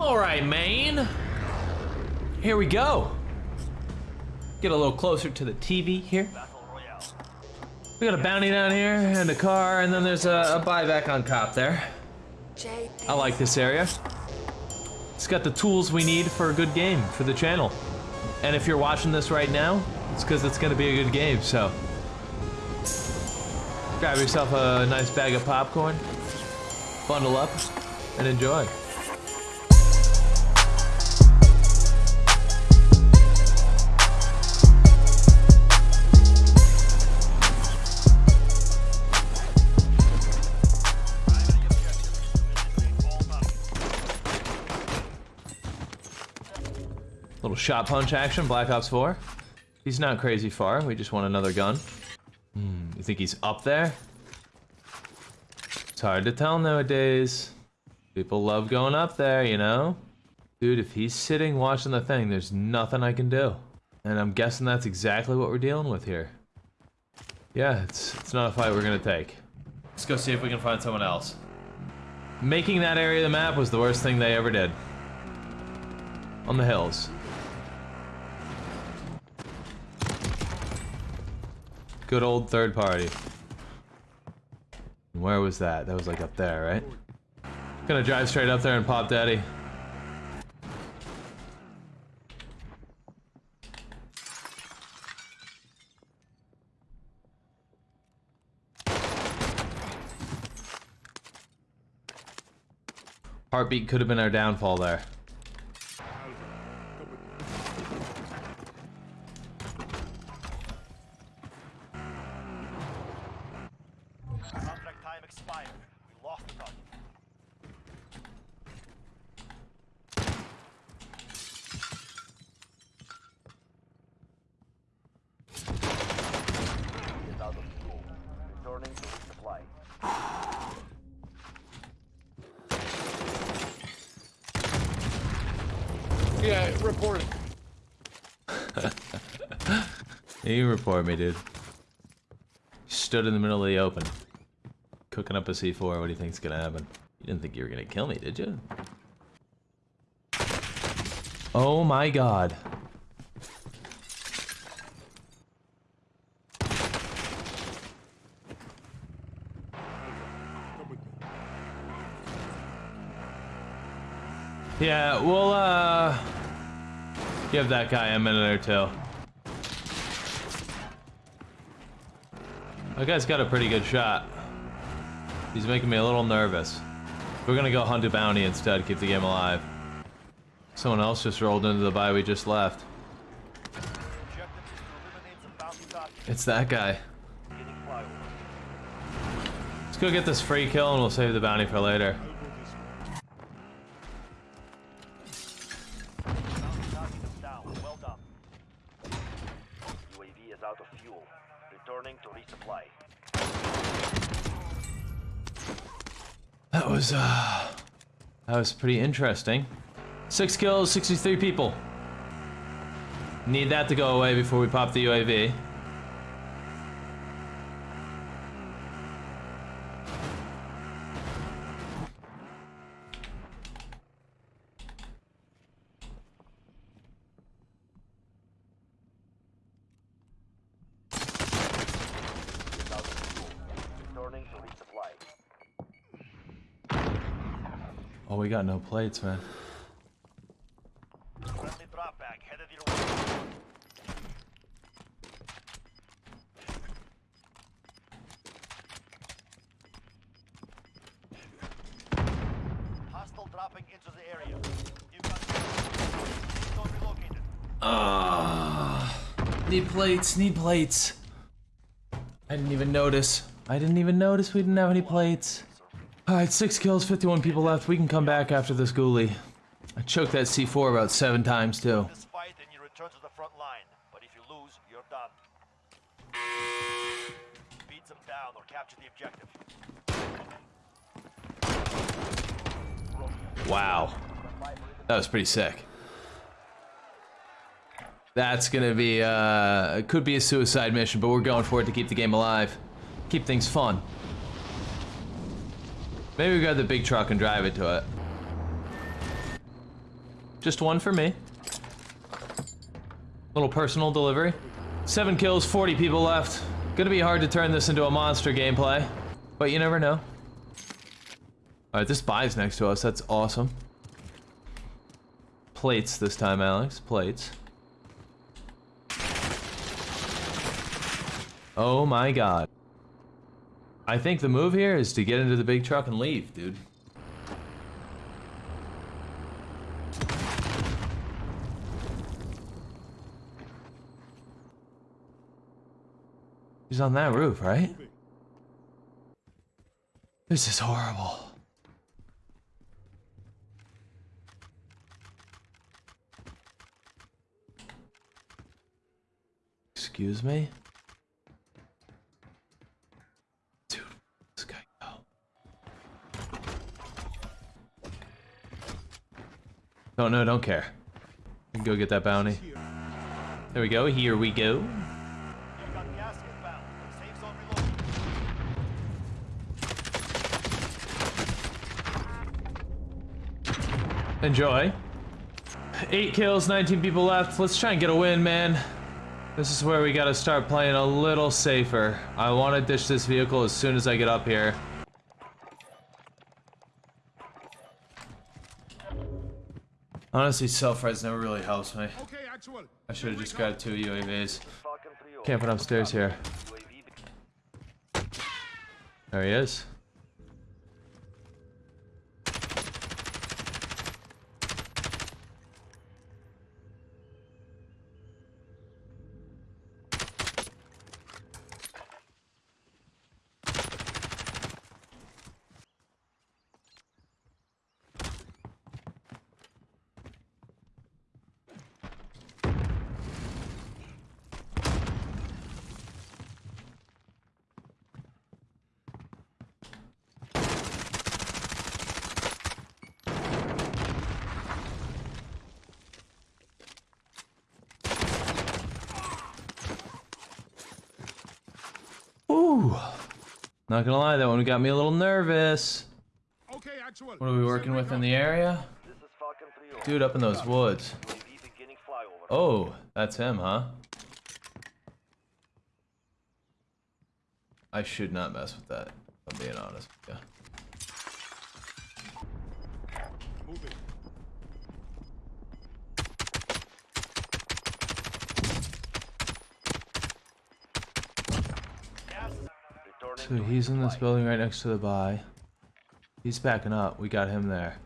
All right, Maine. Here we go. Get a little closer to the TV here. We got a bounty down here and a car, and then there's a, a buyback on cop there. I like this area. It's got the tools we need for a good game for the channel. And if you're watching this right now, it's because it's going to be a good game, so. Grab yourself a nice bag of popcorn, bundle up, and enjoy. Little shot punch action, Black Ops 4. He's not crazy far, we just want another gun. Hmm, you think he's up there? It's hard to tell nowadays. People love going up there, you know? Dude, if he's sitting watching the thing, there's nothing I can do. And I'm guessing that's exactly what we're dealing with here. Yeah, it's, it's not a fight we're gonna take. Let's go see if we can find someone else. Making that area of the map was the worst thing they ever did. On the hills. Good old third party. Where was that? That was like up there, right? Gonna drive straight up there and pop daddy. Heartbeat could have been our downfall there. Contract time expired. We lost the target. Is out of fuel. Returning to resupply. Yeah, report it. You report me, dude. Stood in the middle of the open. Cooking up a C4, what do you think's gonna happen? You didn't think you were gonna kill me, did you? Oh my god. Yeah, we'll, uh... Give that guy a minute or two. That guy's got a pretty good shot. He's making me a little nervous. We're gonna go hunt a bounty instead, keep the game alive. Someone else just rolled into the buy we just left. It's that guy. Let's go get this free kill and we'll save the bounty for later. Was, uh... That was pretty interesting. Six kills, 63 people. Need that to go away before we pop the UAV. Is out of fuel. Returning to resupply. Oh, we got no plates, man. Friendly drop bag headed your way. Hostile dropping into the area. You've got Zone relocated. Ah, need plates, need plates. I didn't even notice. I didn't even notice we didn't have any plates. Alright, six kills, 51 people left. We can come back after this ghoulie. I choked that C4 about seven times, too. Fight you return to the front line. But if you lose, you're done. Beat them down or capture the objective. Wow. That was pretty sick. That's gonna be, uh, it could be a suicide mission, but we're going for it to keep the game alive. Keep things fun. Maybe we grab the big truck and drive it to it. Just one for me. Little personal delivery. Seven kills, 40 people left. Gonna be hard to turn this into a monster gameplay, but you never know. Alright, this buy's next to us. That's awesome. Plates this time, Alex. Plates. Oh my god. I think the move here is to get into the big truck and leave, dude. He's on that roof, right? This is horrible. Excuse me? Oh, don't know, don't care. Go get that bounty. There we go, here we go. Enjoy. Eight kills, 19 people left. Let's try and get a win, man. This is where we gotta start playing a little safer. I want to ditch this vehicle as soon as I get up here. Honestly, self-res never really helps me. I should have just grabbed two UAVs. Falcon 3-0. Camping upstairs here. There he is. Not gonna lie, that one got me a little nervous. Okay, actual. What are we working with in the area? This is Falcon 3-0. Dude up in those woods. UAV beginning flyover. Oh, that's him, huh? I should not mess with that, I'm being honest you. Move it. Gas. Returning So he's in this building right next to the buy. He's backing up. We got him there.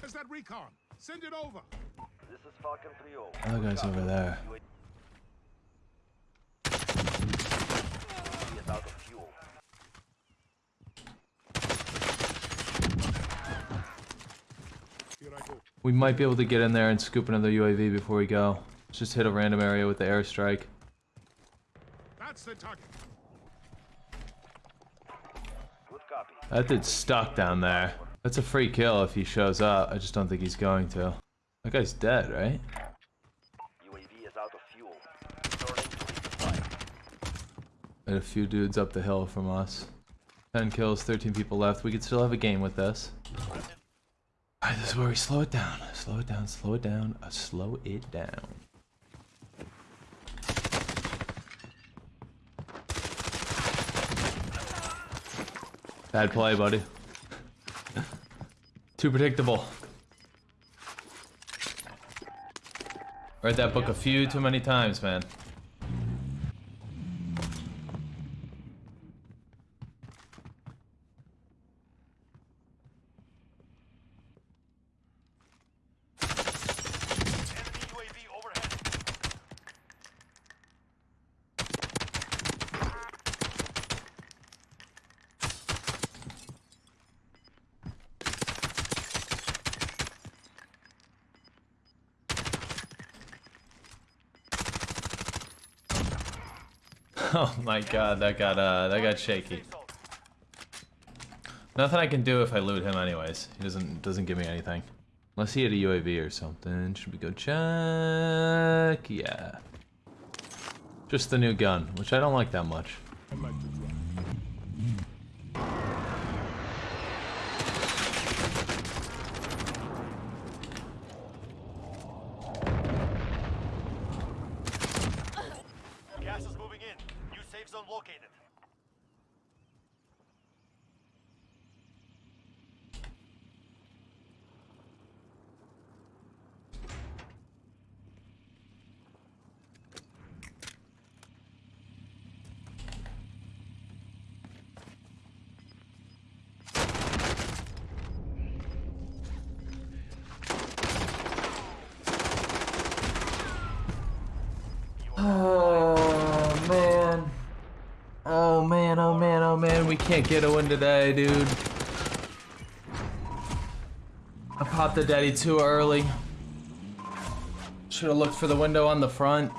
There's that recon. Send it over. This is Falcon 3-0. Other guy's over there. UAV is out of fuel. Here I go. We might be able to get in there and scoop another UAV before we go. Let's just hit a random area with the airstrike. That's the target. That dude's stuck down there. That's a free kill if he shows up. I just don't think he's going to. That guy's dead, right? UAV is out of fuel. Returning to resupply. And a few dudes up the hill from us. 10 kills, 13 people left. We could still have a game with this. Alright, this is where we slow it down. Slow it down, slow it down, uh, slow it down. Bad play, buddy. Too predictable. Read that book a few too many times, man. Oh my god, that got uh that got shaky. Nothing I can do if I loot him anyways. He doesn't doesn't give me anything. Unless he had a UAV or something. Should we go check? Yeah. Just the new gun, which I don't like that much. I like to drive. Gas is moving in. New safe zone located. Oh man. Oh man, oh man, oh man, we can't get a win today, dude. I popped the daddy too early. Should have looked for the window on the front.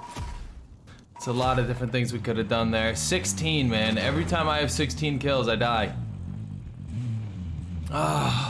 It's a lot of different things we could have done there. 16, man. Every time I have 16 kills, I die. Ah.